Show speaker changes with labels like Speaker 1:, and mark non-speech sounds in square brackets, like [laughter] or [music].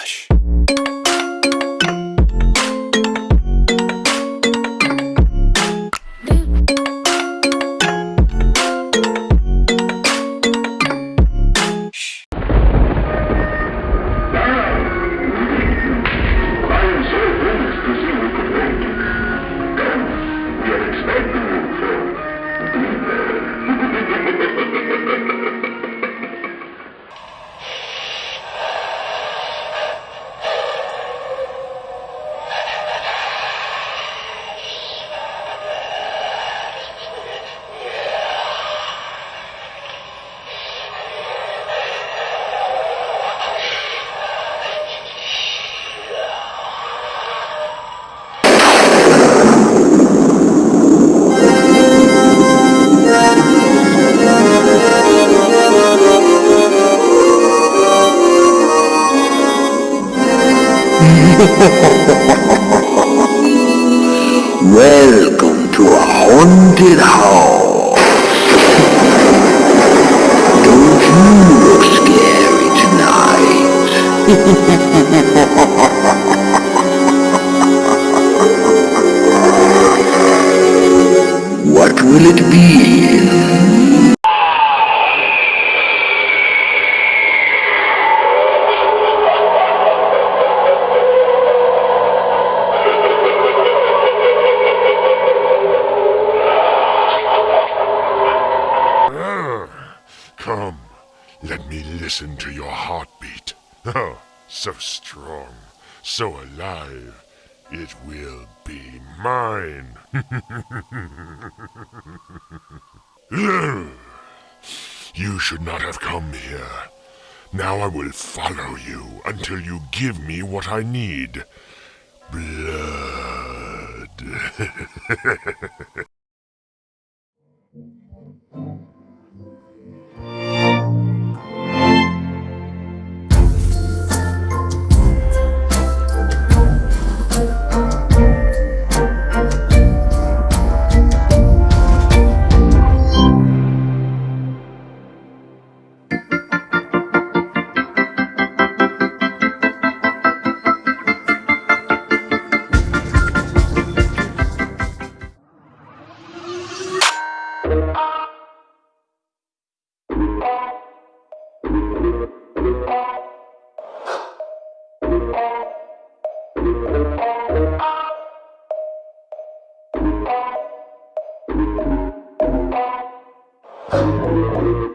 Speaker 1: Relaxa. [laughs]
Speaker 2: Welcome to a haunted house. Don't you look scary tonight. [laughs] what will it be?
Speaker 1: Come, let me listen to your heartbeat. [laughs] Oh, so strong, so alive. It will be mine. [laughs] you should not have come here. Now I will follow you until you give me what I need. Blood. [laughs] Thank you.